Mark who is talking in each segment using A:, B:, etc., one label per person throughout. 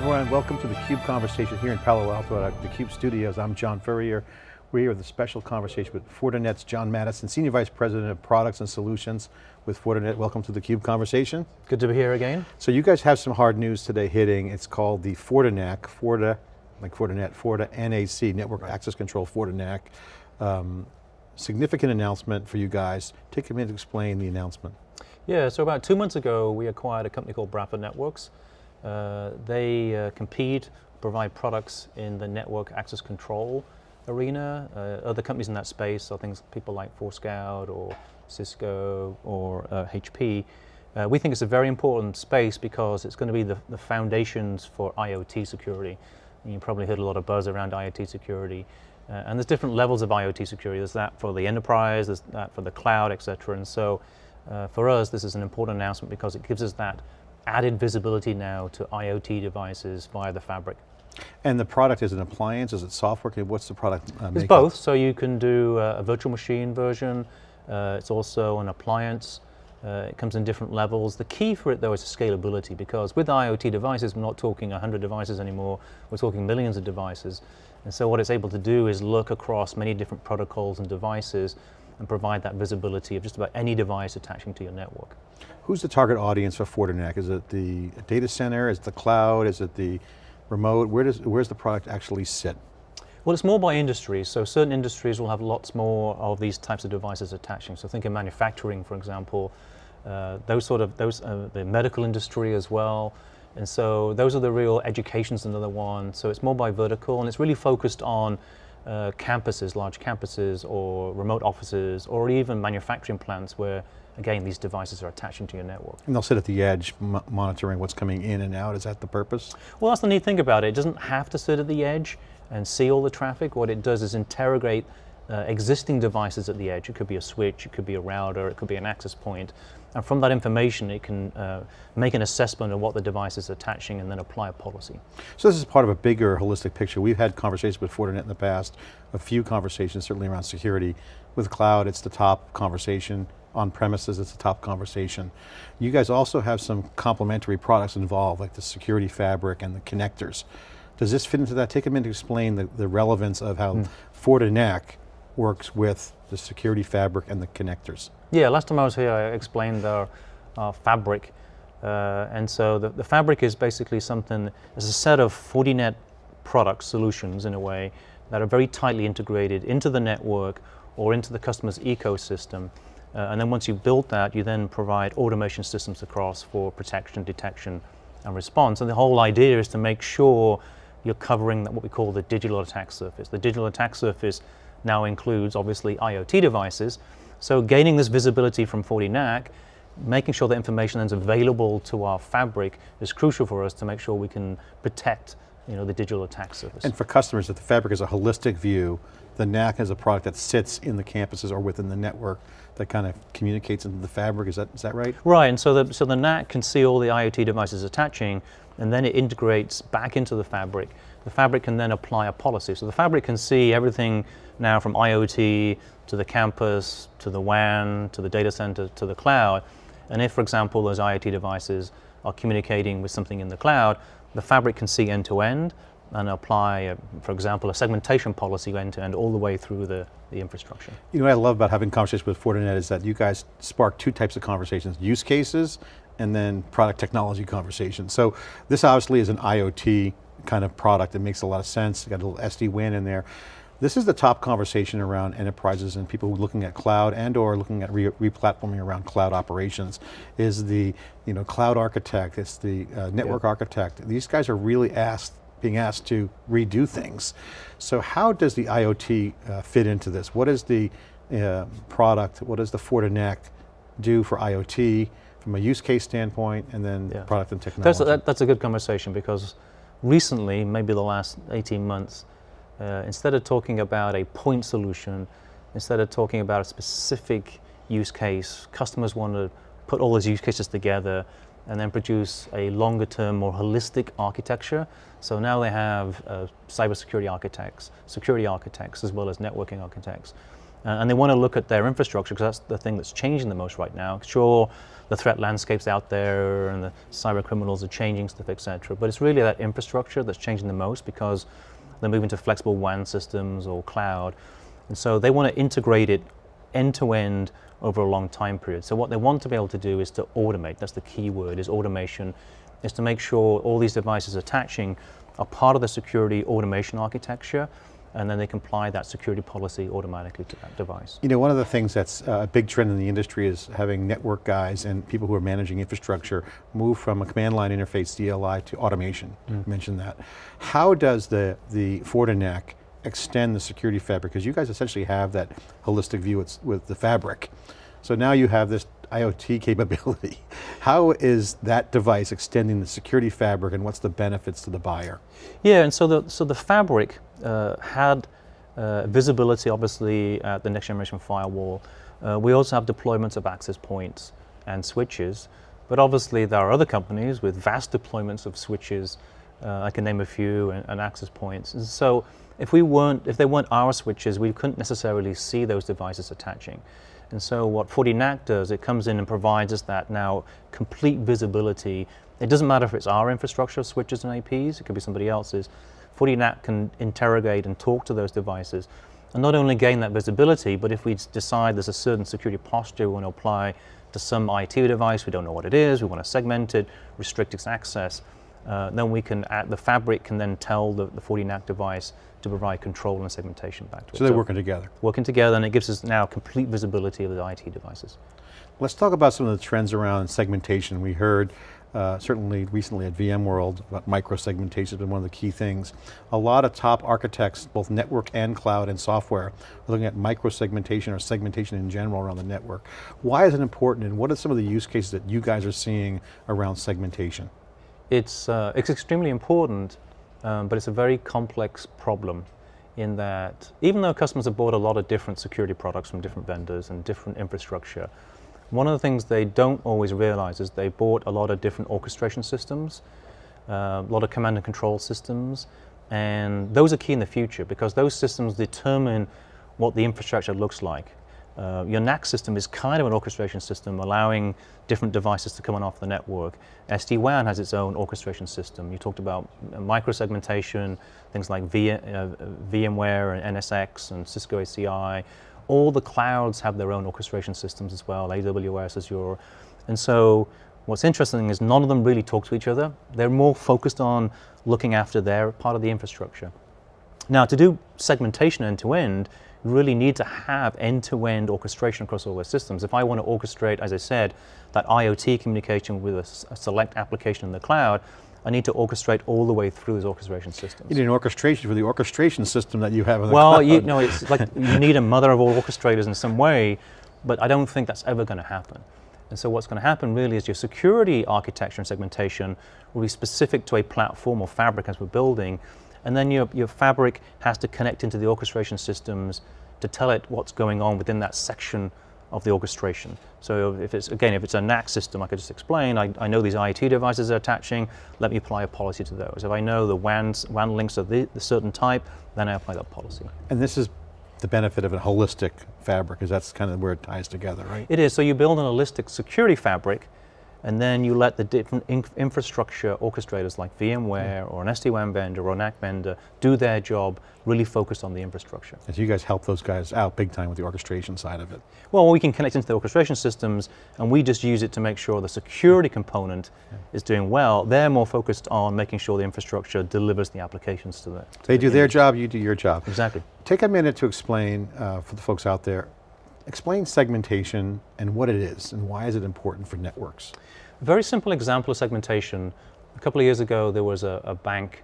A: everyone, welcome to the CUBE conversation here in Palo Alto at the CUBE studios. I'm John Furrier. We're here with a special conversation with Fortinet's John Maddison, Senior Vice President of Products and Solutions with Fortinet. Welcome to the CUBE conversation.
B: Good to be here again.
A: So you guys have some hard news today hitting. It's called the FortiNAC, Forti, like Fortinet, Forti NAC, Network right. Access Control FortiNAC. Um, significant announcement for you guys. Take a minute to explain the announcement.
B: Yeah, so about two months ago, we acquired a company called Bradford Networks. Uh, they uh, compete, provide products in the network access control arena. Uh, other companies in that space are things people like Forescout or Cisco or HP. Uh, we think it's a very important space because it's going to be the, the foundations for IoT security. And you probably heard a lot of buzz around IoT security. Uh, and there's different levels of IoT security. There's that for the enterprise, there's that for the cloud, et cetera. And so uh, for us, this is an important announcement because it gives us that added visibility now to IoT devices via the fabric.
A: And the product is an appliance, is it software? What's the product
B: uh, It's both, so you can do uh, a virtual machine version, uh, it's also an appliance, uh, it comes in different levels. The key for it though is scalability because with IoT devices, we're not talking 100 devices anymore, we're talking millions of devices. And so what it's able to do is look across many different protocols and devices and provide that visibility of just about any device attaching to your network.
A: Who's the target audience for Fortinet? Is it the data center, is it the cloud, is it the remote? Where does, where's the product actually sit?
B: Well, it's more by industry. So certain industries will have lots more of these types of devices attaching. So think of manufacturing, for example, uh, those sort of, those, uh, the medical industry as well. And so those are the real, education's another one. So it's more by vertical and it's really focused on uh, campuses, large campuses or remote offices or even manufacturing plants where again these devices are attaching to your network.
A: And they'll sit at the edge monitoring what's coming in and out, is that the purpose?
B: Well that's the neat thing about it, it doesn't have to sit at the edge and see all the traffic, what it does is interrogate uh, existing devices at the edge. It could be a switch, it could be a router, it could be an access point. And from that information, it can uh, make an assessment of what the device is attaching and then apply a policy.
A: So this is part of a bigger holistic picture. We've had conversations with Fortinet in the past, a few conversations certainly around security. With cloud, it's the top conversation. On premises, it's the top conversation. You guys also have some complementary products involved, like the security fabric and the connectors. Does this fit into that? Take a minute to explain the, the relevance of how mm. Fortinet works with the security fabric and the connectors.
B: Yeah, last time I was here I explained our, our fabric. Uh, and so the, the fabric is basically something, it's a set of Fortinet product solutions in a way that are very tightly integrated into the network or into the customer's ecosystem. Uh, and then once you've built that, you then provide automation systems across for protection, detection, and response. And the whole idea is to make sure you're covering that what we call the digital attack surface. The digital attack surface now includes obviously IoT devices. So gaining this visibility from FortiNAC, making sure that information is available to our fabric is crucial for us to make sure we can protect you know, the digital attack surface.
A: And for customers, that the fabric is a holistic view, the NAC is a product that sits in the campuses or within the network that kind of communicates into the fabric, is that, is that right?
B: Right, and so the, so the NAC can see all the IoT devices attaching, and then it integrates back into the fabric. The fabric can then apply a policy. So the fabric can see everything now from IoT to the campus, to the WAN, to the data center, to the cloud. And if, for example, those IoT devices are communicating with something in the cloud, the fabric can see end-to-end and apply, a, for example, a segmentation policy end-to-end -end all the way through the, the infrastructure.
A: You know what I love about having conversations with Fortinet is that you guys spark two types of conversations, use cases and then product technology conversations. So this obviously is an IoT kind of product. It makes a lot of sense. got a little SD-WAN in there. This is the top conversation around enterprises and people looking at cloud and or looking at re-platforming re around cloud operations is the you know, cloud architect, it's the uh, network architect. These guys are really asked, being asked to redo things. So how does the IoT uh, fit into this? What is the uh, product, what does the Fortinet do for IoT from a use case standpoint and then yeah. product and technology?
B: That's a, that, that's a good conversation because recently, maybe the last 18 months, uh, instead of talking about a point solution, instead of talking about a specific use case, customers want to put all those use cases together and then produce a longer term, more holistic architecture. So now they have uh, cybersecurity architects, security architects, as well as networking architects. Uh, and they want to look at their infrastructure because that's the thing that's changing the most right now. Sure, the threat landscape's out there and the cyber criminals are changing stuff, etc. But it's really that infrastructure that's changing the most because they're moving to flexible WAN systems or cloud. And so they want to integrate it end to end over a long time period. So what they want to be able to do is to automate. That's the key word, is automation, is to make sure all these devices attaching are part of the security automation architecture and then they can apply that security policy automatically to that device.
A: You know, one of the things that's uh, a big trend in the industry is having network guys and people who are managing infrastructure move from a command line interface CLI to automation, mm. mentioned that. How does the, the Fortinet extend the security fabric? Because you guys essentially have that holistic view with, with the fabric. So now you have this IoT capability. How is that device extending the security fabric and what's the benefits to the buyer?
B: Yeah, and so the, so the fabric had uh, visibility obviously at the next generation firewall. Uh, we also have deployments of access points and switches, but obviously there are other companies with vast deployments of switches, uh, I can name a few, and, and access points. And so if we weren't, if they weren't our switches, we couldn't necessarily see those devices attaching. And so what FortiNAC does, it comes in and provides us that now complete visibility. It doesn't matter if it's our infrastructure of switches and APs, it could be somebody else's. FortiNAC can interrogate and talk to those devices and not only gain that visibility, but if we decide there's a certain security posture we want to apply to some IT device, we don't know what it is, we want to segment it, restrict its access, uh, then we can, add, the fabric can then tell the, the FortiNAC device to provide control and segmentation back to
A: so
B: it.
A: So they're working together.
B: Working together and it gives us now complete visibility of the IT devices.
A: Let's talk about some of the trends around segmentation. We heard uh, certainly recently at VMworld about micro-segmentation has been one of the key things. A lot of top architects, both network and cloud and software, are looking at micro-segmentation or segmentation in general around the network. Why is it important and what are some of the use cases that you guys are seeing around segmentation?
B: It's, uh, it's extremely important, um, but it's a very complex problem in that even though customers have bought a lot of different security products from different vendors and different infrastructure, one of the things they don't always realize is they bought a lot of different orchestration systems, uh, a lot of command and control systems, and those are key in the future because those systems determine what the infrastructure looks like. Uh, your NAC system is kind of an orchestration system allowing different devices to come on off the network. SD-WAN has its own orchestration system. You talked about micro-segmentation, things like v, uh, VMware and NSX and Cisco ACI. All the clouds have their own orchestration systems as well, AWS, Azure. And so what's interesting is none of them really talk to each other. They're more focused on looking after their part of the infrastructure. Now to do segmentation end-to-end, -end, really need to have end-to-end -end orchestration across all those systems. If I want to orchestrate, as I said, that IoT communication with a, a select application in the cloud, I need to orchestrate all the way through those orchestration systems.
A: You need an orchestration for the orchestration system that you have in the
B: well,
A: cloud.
B: Well, you know, it's like you need a mother of all orchestrators in some way, but I don't think that's ever going to happen. And so what's going to happen really is your security architecture and segmentation will be specific to a platform or fabric as we're building, and then your, your fabric has to connect into the orchestration systems to tell it what's going on within that section of the orchestration. So if it's, again, if it's a NAC system, I could just explain, I, I know these IoT devices are attaching, let me apply a policy to those. If I know the WAN, WAN links are the, the certain type, then I apply that policy.
A: And this is the benefit of a holistic fabric, because that's kind of where it ties together, right?
B: It is, so you build an holistic security fabric and then you let the different infrastructure orchestrators like VMware mm. or an SD-WAN vendor or an NAC vendor do their job, really focused on the infrastructure.
A: And so you guys help those guys out big time with the orchestration side of it.
B: Well, we can connect into the orchestration systems and we just use it to make sure the security component yeah. is doing well. They're more focused on making sure the infrastructure delivers the applications to the to
A: They
B: the
A: do image. their job, you do your job.
B: Exactly.
A: Take a minute to explain uh, for the folks out there, explain segmentation and what it is and why is it important for networks?
B: A very simple example of segmentation. A couple of years ago, there was a, a bank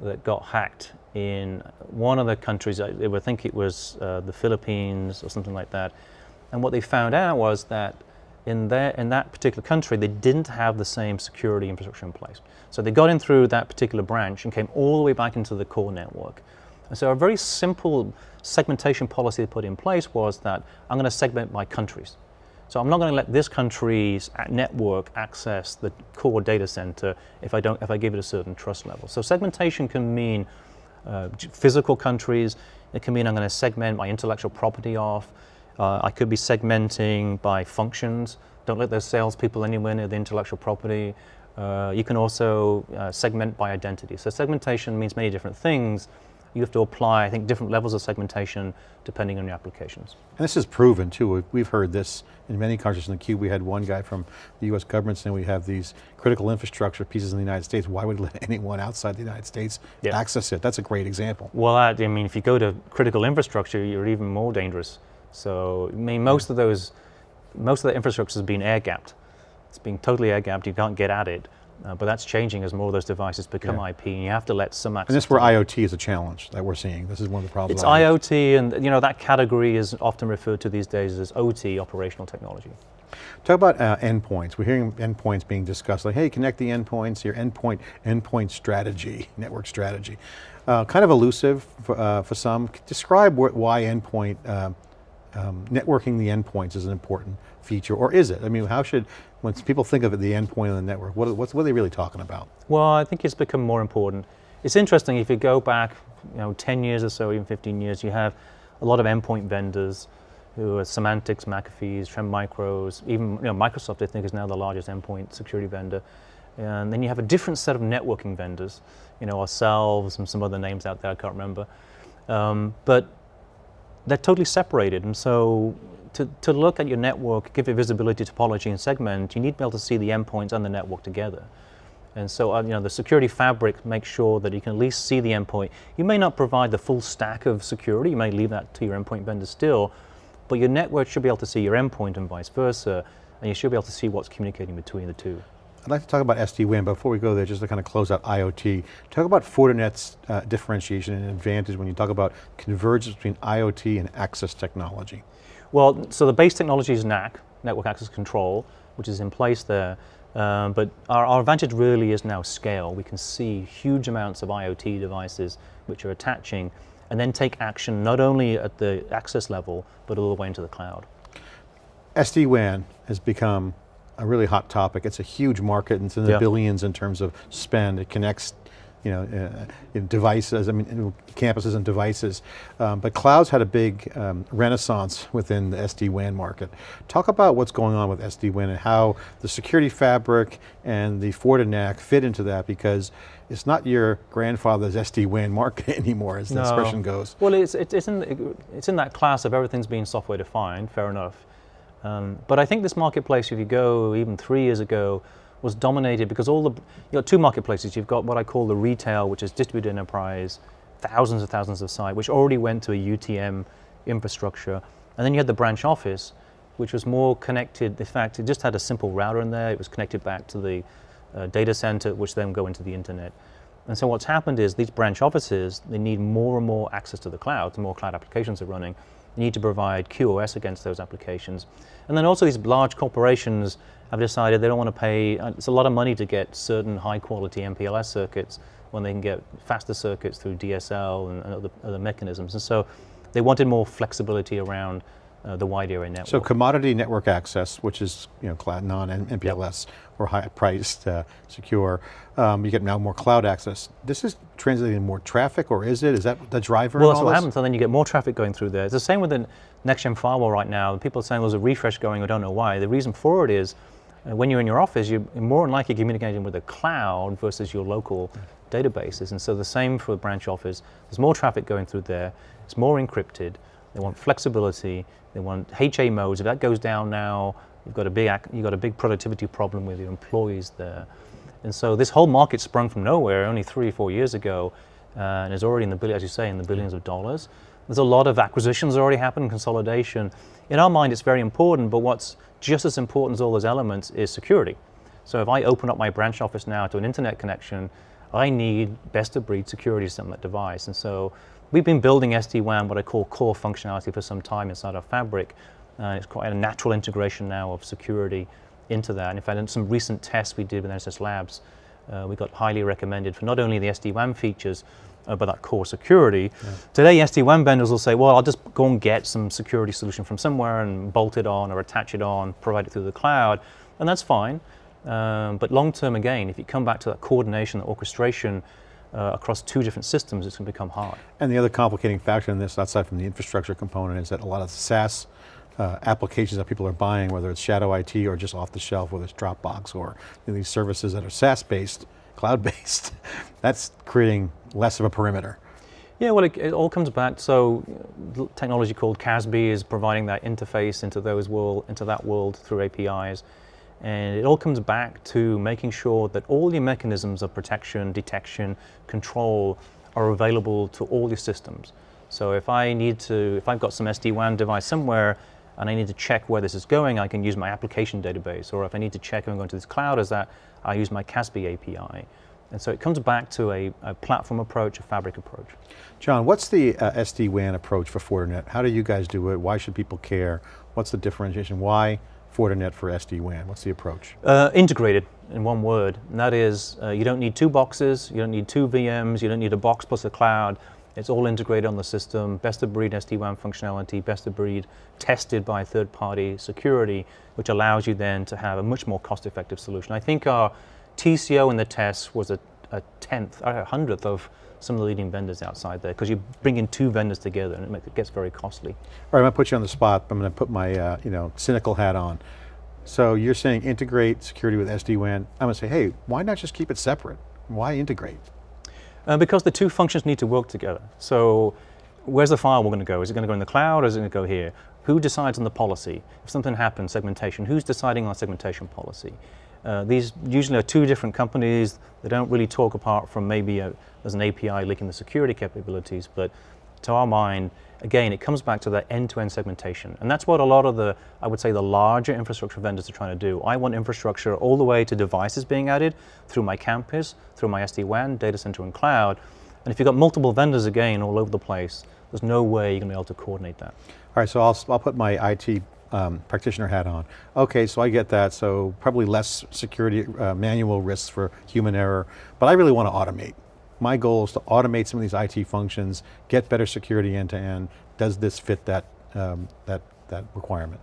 B: that got hacked in one of the countries, I, I think it was uh, the Philippines or something like that. And what they found out was that in, their, in that particular country, they didn't have the same security infrastructure in place. So they got in through that particular branch and came all the way back into the core network. And so a very simple segmentation policy they put in place was that I'm going to segment by countries. So I'm not going to let this country's network access the core data center if I, don't, if I give it a certain trust level. So segmentation can mean uh, physical countries, It can mean I'm going to segment my intellectual property off. Uh, I could be segmenting by functions. Don't let those salespeople anywhere near the intellectual property. Uh, you can also uh, segment by identity. So segmentation means many different things. You have to apply, I think, different levels of segmentation depending on your applications.
A: And this is proven too. We've heard this in many countries in the Cube. We had one guy from the US government saying we have these critical infrastructure pieces in the United States. Why would we let anyone outside the United States
B: Yeah.
A: access it? That's a great example.
B: Well, I mean, if you go to critical infrastructure, you're even more dangerous. So, I mean, hmm. most of those, most of the infrastructure has been air gapped. It's being totally air gapped. You can't get at it. Uh, but that's changing as more of those devices become
A: Yeah.
B: IP, and you have to let some access.
A: And this is where. IoT is a challenge that we're seeing. This is one of the problems.
B: It's IoT, and you know that category is often referred to these days as OT, operational technology.
A: Talk about uh, endpoints. We're hearing endpoints being discussed, like, hey, connect the endpoints, your endpoint, endpoint strategy, network strategy. Uh, kind of elusive for, uh, for some. Describe wh why endpoint, um, um, networking the endpoints is an important feature, or is it? I mean, how should, when people think of it, the endpoint on the network, what, what's, what are they really talking about?
B: Well, I think it's become more important. It's interesting if you go back, you know, 10 years or so, even 15 years, you have a lot of endpoint vendors who are Symantecs, McAfee's, Trend Micros, even you know, Microsoft I think is now the largest endpoint security vendor. And then you have a different set of networking vendors, you know, ourselves and some other names out there I can't remember. Um, but they're totally separated. And so to, to look at your network, give it visibility, topology, and segment, you need to be able to see the endpoints and the network together. And so, uh, you know, the security fabric makes sure that you can at least see the endpoint. You may not provide the full stack of security. You may leave that to your endpoint vendor still, but your network should be able to see your endpoint and vice versa, and you should be able to see what's communicating between the two.
A: I'd like to talk about SD-WAN, but before we go there, just to kind of close out IoT, talk about Fortinet's uh, differentiation and advantage when you talk about convergence between IoT and access technology.
B: Well, so the base technology is NAC, Network Access Control, which is in place there. Um, but our, our advantage really is now scale. We can see huge amounts of IoT devices which are attaching and then take action not only at the access level, but all the way into the cloud.
A: SD-WAN has become a really hot topic. It's a huge market, and it's in the
B: Yeah.
A: billions in terms of spend. It connects, you know, uh, in devices, I mean, campuses and devices. Um, but clouds had a big um, renaissance within the SD-WAN market. Talk about what's going on with SD-WAN and how the security fabric and the Fortinet fit into that because it's not your grandfather's SD-WAN market anymore, as the
B: No.
A: expression goes.
B: Well, it's, it, it's, in, it's in that class of everything's being software defined, fair enough. Um, but I think this marketplace, if you go even three years ago, was dominated because all the, you've got two marketplaces. You've got what I call the retail, which is distributed enterprise, thousands and thousands of sites, which already went to a UTM infrastructure. And then you had the branch office, which was more connected. In fact, it just had a simple router in there. It was connected back to the uh, data center, which then go into the internet. And so what's happened is these branch offices, they need more and more access to the cloud, the more cloud applications are running. Need to provide QoS against those applications. And then also these large corporations have decided they don't want to pay, uh, it's a lot of money to get certain high quality MPLS circuits when they can get faster circuits through DSL and, and other, other mechanisms. And so they wanted more flexibility around uh, the wide area network.
A: So commodity network access, which is you know non-MPLS or high priced, uh, secure. Um, you get now more cloud access. This is translating more traffic, or is it? Is that the driver?
B: Well, that's what
A: this?
B: happens, and then you get more traffic going through there. It's the same with the next-gen firewall right now. People are saying there's a refresh going, I don't know why. The reason for it is, uh, when you're in your office, you're more than likely communicating with the cloud versus your local databases. And so the same for the branch office. There's more traffic going through there. It's more encrypted. They want flexibility. They want HA modes. If that goes down now, you've got a big, you've got a big productivity problem with your employees there. And so this whole market sprung from nowhere only three or four years ago, uh, and is already in the billion, as you say, in the billions of dollars. There's a lot of acquisitions already happened, consolidation. In our mind, it's very important, but what's just as important as all those elements is security. So if I open up my branch office now to an internet connection, I need best of breed security to that device. And so we've been building SD-WAN, what I call core functionality for some time inside our fabric. Uh, it's quite a natural integration now of security into that. And in fact, in some recent tests we did with NSS Labs, uh, we got highly recommended for not only the SD-WAN features, uh, but that core security. Today, SD-WAN vendors will say, well, I'll just go and get some security solution from somewhere and bolt it on or attach it on, provide it through the cloud, and that's fine. Um, but long term, again, if you come back to that coordination, that orchestration, uh, across two different systems, it's going to become hard.
A: And the other complicating factor in this, outside from the infrastructure component, is that a lot of the SaaS uh, applications that people are buying, whether it's shadow IT or just off the shelf, whether it's Dropbox or you know, these services that are SaaS-based, cloud-based, that's creating less of a perimeter.
B: Yeah, well, it, it, all comes back. So, technology called CASB is providing that interface into those world, into that world through APIs, and it all comes back to making sure that all your mechanisms of protection, detection, control are available to all your systems. So, if I need to, if I've got some SD-WAN device somewhere and I need to check where this is going, I can use my application database. Or if I need to check if I'm going to this cloud, is that I use my CASB API. And so it comes back to a, a platform approach, a fabric approach.
A: John, what's the uh, SD-WAN approach for Fortinet? How do you guys do it? Why should people care? What's the differentiation? Why Fortinet for SD-WAN? What's the approach?
B: Uh, integrated in one word, and that is uh, you don't need two boxes, you don't need two VMs, you don't need a box plus a cloud. It's all integrated on the system, best of breed SD-WAN functionality, best of breed tested by third-party security, which allows you then to have a much more cost-effective solution. I think our TCO in the tests was a, a tenth, a hundredth of some of the leading vendors outside there because you bring in two vendors together and it, makes, it gets very costly.
A: All right, I'm going to put you on the spot. I'm going to put my uh, you know cynical hat on. So you're saying integrate security with SD-WAN. I'm going to say, hey, why not just keep it separate? Why integrate?
B: Uh, because the two functions need to work together. So where's the firewall going to go? Is it going to go in the cloud or is it going to go here? Who decides on the policy? If something happens, segmentation, who's deciding on segmentation policy? Uh, these usually are two different companies. They don't really talk apart from maybe a, there's an API linking the security capabilities, but to our mind, again, it comes back to that end-to-end -end segmentation. And that's what a lot of the, I would say the larger infrastructure vendors are trying to do. I want infrastructure all the way to devices being added through my campus, through my SD-WAN, data center and cloud. And if you've got multiple vendors again all over the place, there's no way you're going to be able to coordinate that.
A: All right, so I'll, I'll put my IT um, practitioner hat on. Okay, so I get that, so probably less security uh, manual risks for human error, but I really want to automate. My goal is to automate some of these IT functions, get better security end to end. Does this fit that, um, that, that requirement?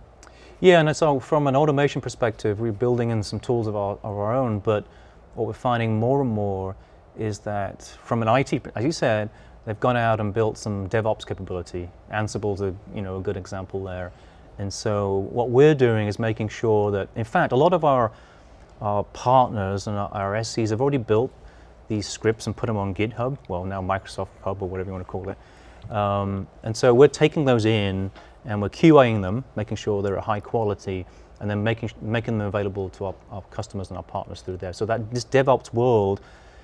B: Yeah, and so from an automation perspective, we're building in some tools of our, of our own, but what we're finding more and more is that from an IT, as you said, they've gone out and built some DevOps capability. Ansible's a, you know, a good example there. And so what we're doing is making sure that, in fact, a lot of our, our partners and our, our SCs have already built these scripts and put them on GitHub, well now Microsoft Hub or whatever you want to call it. Um, and so we're taking those in and we're QAing them, making sure they're at high quality, and then making, making them available to our, our customers and our partners through there. So that this DevOps world,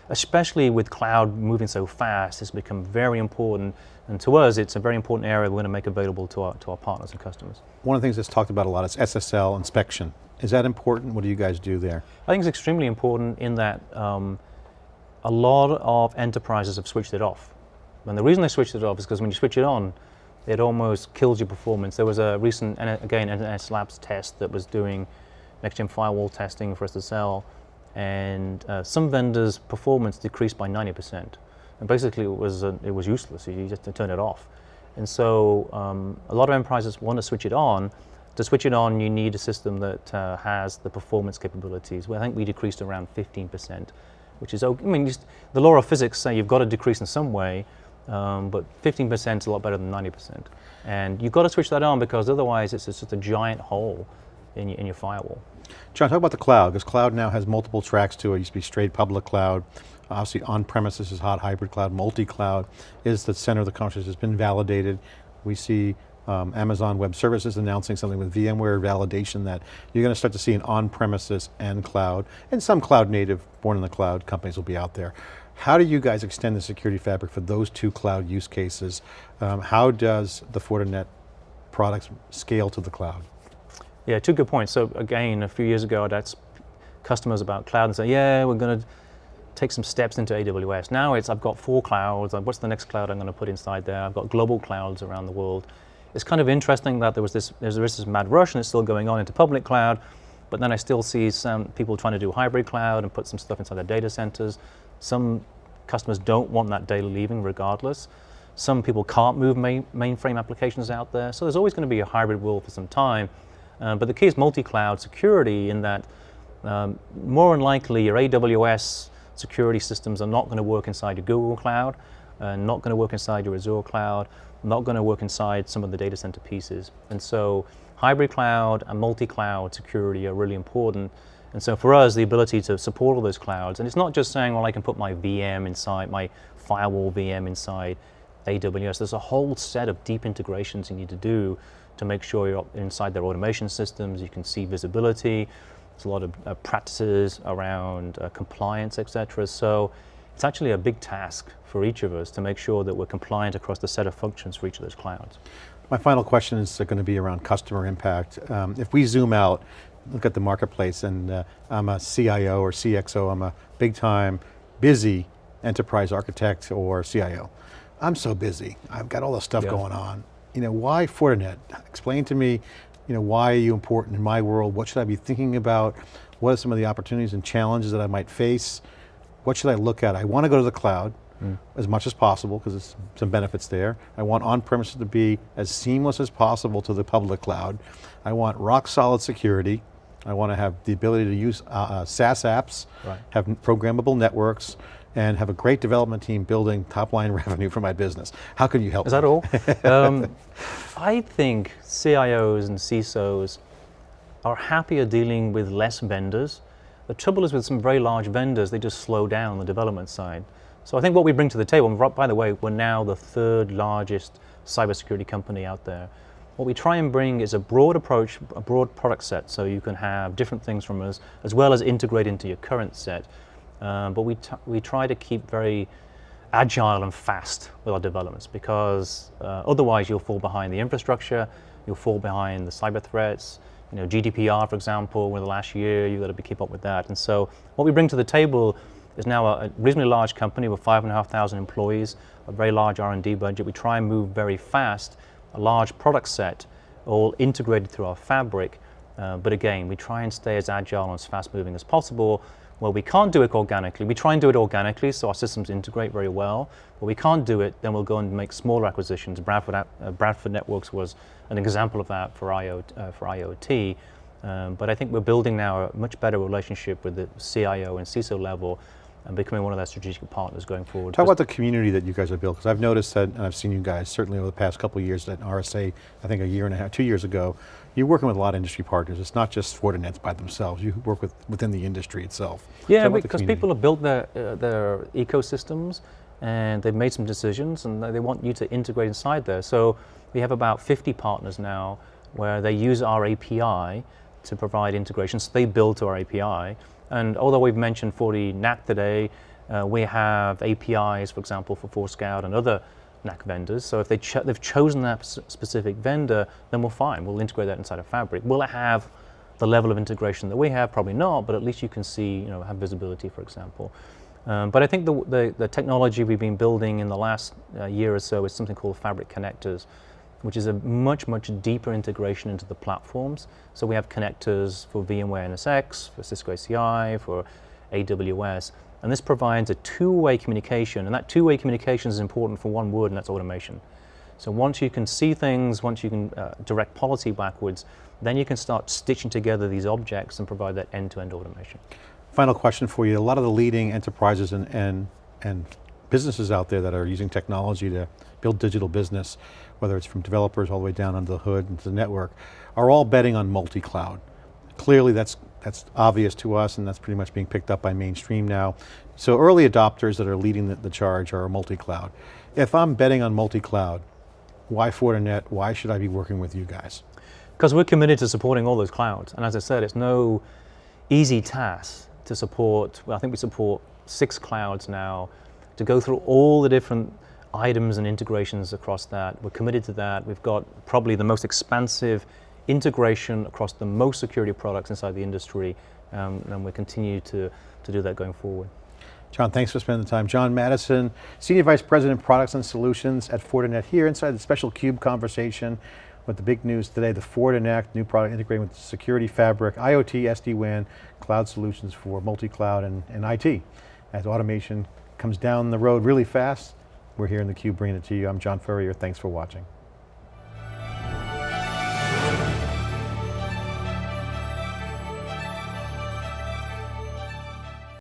B: especially with cloud moving so fast, it's become very important and to us, it's a very important area we're going to make available to our, to our partners and customers.
A: One of the things that's talked about a lot is SSL inspection. Is that important? What do you guys do there?
B: I think it's extremely important in that um, a lot of enterprises have switched it off. And the reason they switched it off is because when you switch it on, it almost kills your performance. There was a recent, again, NSS Labs test that was doing next-gen firewall testing for SSL, and uh, some vendors' performance decreased by 90%. And basically it was, uh, it was useless, you just turn it off. And so um, a lot of enterprises want to switch it on. To switch it on, you need a system that uh, has the performance capabilities. Well, I think we decreased around 15%, which is, I mean, just, the law of physics say you've got to decrease in some way, um, but 15% is a lot better than 90%. And you've got to switch that on because otherwise it's just a giant hole in your, in your firewall.
A: John, talk about the cloud, because cloud now has multiple tracks to it. It used to be straight public cloud. Obviously on-premises is hot, hybrid cloud, multi-cloud is the center of the conversation. It's been validated. We see um, Amazon Web Services announcing something with VMware validation that you're going to start to see an on-premises and cloud, and some cloud native, born in the cloud companies will be out there. How do you guys extend the security fabric for those two cloud use cases? Um, how does the Fortinet products scale to the cloud?
B: Yeah, two good points. So again, a few years ago, I'd asked customers about cloud and say, yeah, we're going to take some steps into AWS. Now it's, I've got four clouds, what's the next cloud I'm going to put inside there? I've got global clouds around the world. It's kind of interesting that there was this, there was this mad rush and it's still going on into public cloud, but then I still see some people trying to do hybrid cloud and put some stuff inside their data centers. Some customers don't want that data leaving regardless. Some people can't move main, mainframe applications out there, so there's always going to be a hybrid world for some time. Uh, but the key is multi-cloud security in that um, more than likely your AWS security systems are not going to work inside your Google Cloud, uh, not going to work inside your Azure Cloud, not going to work inside some of the data center pieces. And so hybrid cloud and multi-cloud security are really important. And so for us, the ability to support all those clouds, and it's not just saying, well, I can put my VM inside, my firewall VM inside AWS. There's a whole set of deep integrations you need to do to make sure you're inside their automation systems, you can see visibility, there's a lot of uh, practices around uh, compliance, etc. So it's actually a big task for each of us to make sure that we're compliant across the set of functions for each of those clouds.
A: My final question is going to be around customer impact. Um, if we zoom out, look at the marketplace and uh, I'm a CIO or CXO, I'm a big time, busy enterprise architect or CIO. I'm so busy, I've got all this stuff yeah. going on. You know, why Fortinet? Explain to me, you know, why are you important in my world? What should I be thinking about? What are some of the opportunities and challenges that I might face? What should I look at? I want to go to the cloud mm. as much as possible because there's some benefits there. I want on-premises to be as seamless as possible to the public cloud. I want rock solid security. I want to have the ability to use uh, uh, SaaS apps, right. have programmable networks, and have a great development team building top line revenue for my business. How can you help
B: Is
A: me?
B: that all? um, I think CIOs and CISOs are happier dealing with less vendors. The trouble is with some very large vendors, they just slow down the development side. So I think what we bring to the table, by the way, we're now the third largest cybersecurity company out there. What we try and bring is a broad approach, a broad product set, so you can have different things from us, as well as integrate into your current set. Um, but we, we try to keep very agile and fast with our developments because uh, otherwise you'll fall behind the infrastructure, you'll fall behind the cyber threats, you know, GDPR, for example, in the last year, you've got to keep up with that. And so what we bring to the table is now a, a reasonably large company with 5,500 employees, a very large R&D budget. We try and move very fast, a large product set, all integrated through our fabric. Uh, but again, we try and stay as agile and as fast moving as possible. Well, we can't do it organically. We try and do it organically, so our systems integrate very well. But we can't do it, then we'll go and make smaller acquisitions. Bradford, uh, Bradford Networks was an example of that for, IoT. Uh, for IoT. Um, but I think we're building now a much better relationship with the CIO and CISO level and becoming one of their strategic partners going forward.
A: Talk about the community that you guys have built, because I've noticed that, and I've seen you guys certainly over the past couple of years at RSA, I think a year and a half, two years ago, you're working with a lot of industry partners. It's not just Fortinets by themselves. You work with within the industry itself.
B: Yeah, because people have built their, uh, their ecosystems and they've made some decisions and they want you to integrate inside there. So we have about 50 partners now where they use our API to provide integrations. So they build to our API. And although we've mentioned FortiNAC today, uh, we have APIs, for example, for Forescout and other NAC vendors. So if they cho they've chosen that specific vendor, then we're fine. We'll integrate that inside of Fabric. Will it have the level of integration that we have? Probably not, but at least you can see, you know, have visibility, for example. Um, but I think the, the, the, technology we've been building in the last uh, year or so is something called Fabric Connectors, which is a much, much deeper integration into the platforms. So we have connectors for VMware NSX, for Cisco ACI, for AWS, and this provides a two-way communication, and that two-way communication is important for one word, and that's automation. So once you can see things, once you can uh, direct policy backwards, then you can start stitching together these objects and provide that end-to-end -end automation.
A: Final question for you. A lot of the leading enterprises and, and, and businesses out there that are using technology to build digital business, whether it's from developers all the way down under the hood into the network, are all betting on multi-cloud. Clearly that's that's obvious to us and that's pretty much being picked up by mainstream now. So early adopters that are leading the, the charge are multi-cloud. If I'm betting on multi-cloud, why Fortinet, why should I be working with you guys?
B: Because we're committed to supporting all those clouds. And as I said, it's no easy task to support, well, I think we support six clouds now, to go through all the different items and integrations across that. We're committed to that. We've got probably the most expansive integration across the most security products inside the industry, um, and we continue to, to do that going forward.
A: John, thanks for spending the time. John Maddison, Senior Vice President, Products and Solutions at Fortinet here inside the special CUBE conversation with the big news today, the Fortinet, new product integrating with security fabric, IoT, SD-WAN, cloud solutions for multi-cloud and, and IT. As automation comes down the road really fast, we're here in the CUBE bringing it to you. I'm John Furrier, thanks for watching.